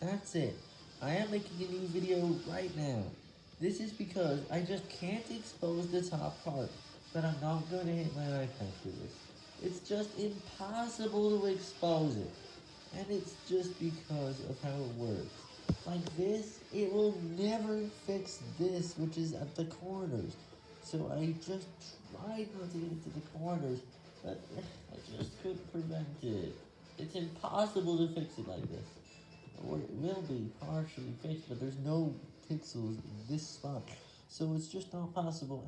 That's it. I am making a new video right now. This is because I just can't expose the top part, but I'm not going to hit my iPad for this. It's just impossible to expose it. And it's just because of how it works. Like this, it will never fix this, which is at the corners. So I just tried not to get it to the corners, but eh, I just couldn't prevent it. It's impossible to fix it like this. Will be partially fixed, but there's no pixels in this spot. So it's just not possible.